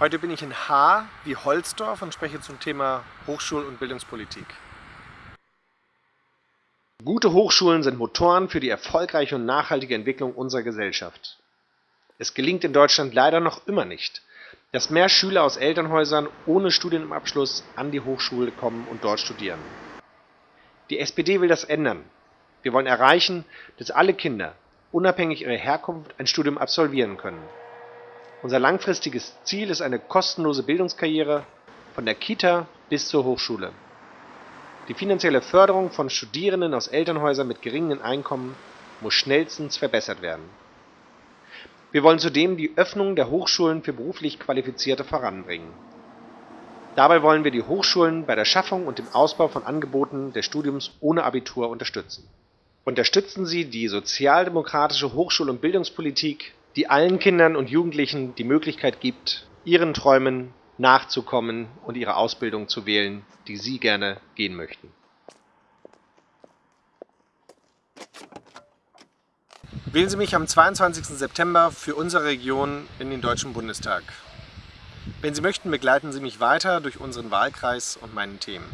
Heute bin ich in Haar wie Holzdorf und spreche zum Thema Hochschul- und Bildungspolitik. Gute Hochschulen sind Motoren für die erfolgreiche und nachhaltige Entwicklung unserer Gesellschaft. Es gelingt in Deutschland leider noch immer nicht, dass mehr Schüler aus Elternhäusern ohne Studienabschluss an die Hochschule kommen und dort studieren. Die SPD will das ändern. Wir wollen erreichen, dass alle Kinder, unabhängig ihrer Herkunft, ein Studium absolvieren können. Unser langfristiges Ziel ist eine kostenlose Bildungskarriere von der Kita bis zur Hochschule. Die finanzielle Förderung von Studierenden aus Elternhäusern mit geringen Einkommen muss schnellstens verbessert werden. Wir wollen zudem die Öffnung der Hochschulen für beruflich Qualifizierte voranbringen. Dabei wollen wir die Hochschulen bei der Schaffung und dem Ausbau von Angeboten des Studiums ohne Abitur unterstützen. Unterstützen Sie die sozialdemokratische Hochschul- und Bildungspolitik die allen Kindern und Jugendlichen die Möglichkeit gibt, ihren Träumen nachzukommen und ihre Ausbildung zu wählen, die sie gerne gehen möchten. Wählen Sie mich am 22. September für unsere Region in den Deutschen Bundestag. Wenn Sie möchten, begleiten Sie mich weiter durch unseren Wahlkreis und meinen Themen.